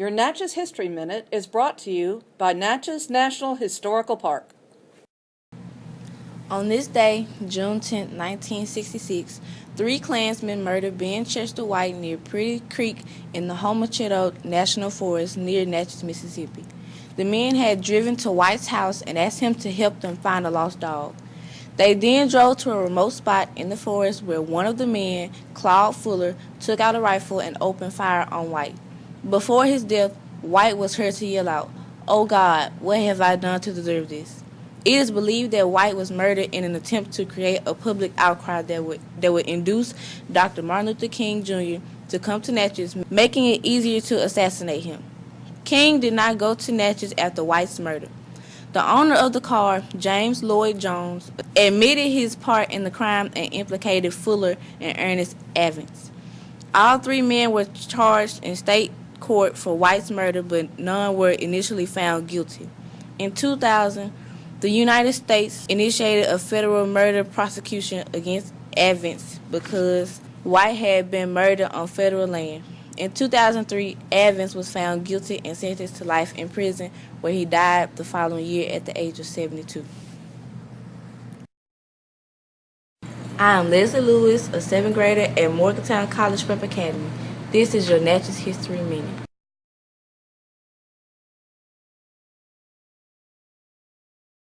Your Natchez History Minute is brought to you by Natchez National Historical Park. On this day, June 10, 1966, three Klansmen murdered Ben Chester White near Pretty Creek in the Homochitto National Forest near Natchez, Mississippi. The men had driven to White's house and asked him to help them find a lost dog. They then drove to a remote spot in the forest where one of the men, Claude Fuller, took out a rifle and opened fire on White. Before his death, White was heard to yell out, Oh God, what have I done to deserve this? It is believed that White was murdered in an attempt to create a public outcry that would, that would induce Dr. Martin Luther King Jr. to come to Natchez, making it easier to assassinate him. King did not go to Natchez after White's murder. The owner of the car, James Lloyd Jones, admitted his part in the crime and implicated Fuller and Ernest Avants. All three men were charged in state court for White's murder, but none were initially found guilty. In 2000, the United States initiated a federal murder prosecution against Avants because White had been murdered on federal land. In 2003, Avants was found guilty and sentenced to life in prison, where he died the following year at the age of 72. I am Leslie Lewis, a seventh grader at Morgantown College Prep Academy. This is your Natchez History Minute.